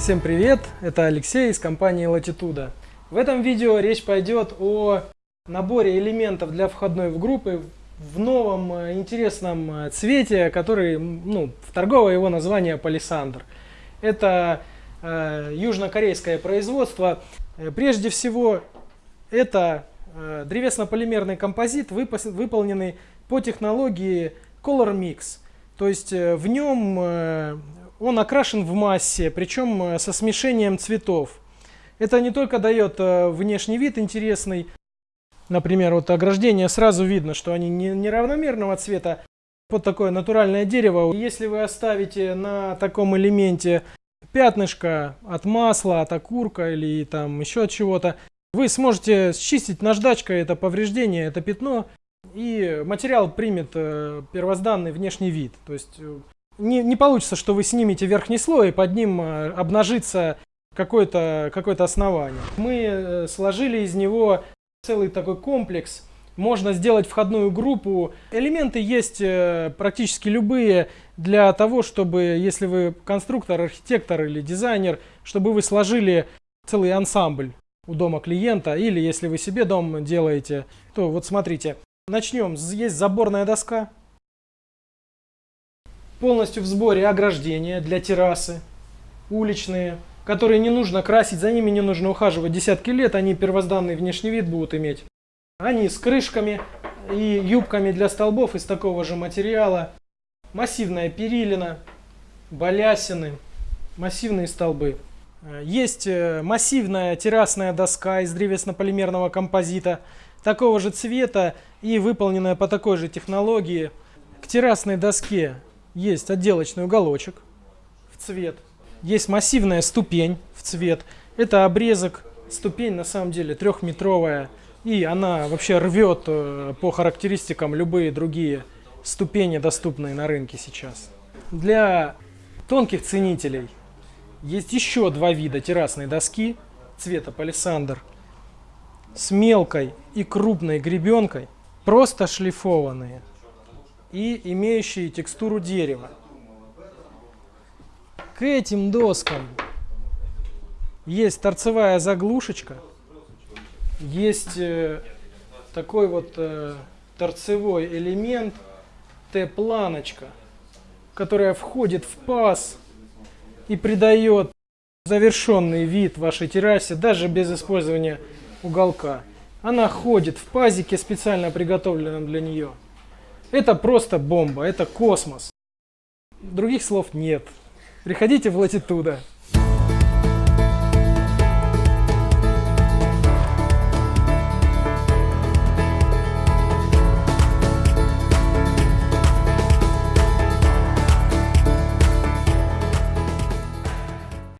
Всем привет, это Алексей из компании Latitude. В этом видео речь пойдет о наборе элементов для входной в группы в новом э, интересном э, цвете, который, ну, в торговое его название палисандр. Это э, южнокорейское производство. Э, прежде всего, это э, древесно-полимерный композит, выполненный по технологии Color Mix. То есть в нем он окрашен в массе, причем э, со смешением цветов. Это не только дает внешний вид интересный, например, вот ограждение сразу видно, что они не неравномерного цвета, под такое натуральное дерево. Если вы оставите на таком элементе пятнышко от масла, от окурка или там еще от чего-то, вы сможете счистить наждачкой это повреждение, это пятно, и материал примет э, первозданный внешний вид. То есть э, не, не получится, что вы снимете верхний слой, и под ним э, обнажится какое-то какое основание. Мы сложили из него целый такой комплекс. Можно сделать входную группу. Элементы есть практически любые для того, чтобы, если вы конструктор, архитектор или дизайнер, чтобы вы сложили целый ансамбль у дома клиента, или если вы себе дом делаете, то вот смотрите, Начнем. Есть заборная доска. Полностью в сборе ограждения для террасы. Уличные, которые не нужно красить, за ними не нужно ухаживать десятки лет. Они первозданный внешний вид будут иметь. Они с крышками и юбками для столбов из такого же материала. Массивная перилина, балясины, массивные столбы. Есть э, массивная террасная доска из древесно-полимерного композита такого же цвета и выполненная по такой же технологии. К террасной доске есть отделочный уголочек в цвет. Есть массивная ступень в цвет. Это обрезок. Ступень на самом деле трехметровая. И она вообще рвет э, по характеристикам любые другие ступени, доступные на рынке сейчас. Для тонких ценителей есть еще два вида террасной доски цвета палисандр с мелкой и крупной гребенкой, просто шлифованные и имеющие текстуру дерева. К этим доскам есть торцевая заглушечка, есть э, такой вот э, торцевой элемент Т-планочка, которая входит в паз и придает завершенный вид вашей террасе даже без использования уголка. Она ходит в пазике, специально приготовленном для нее. Это просто бомба, это космос. Других слов нет. Приходите в латитуда.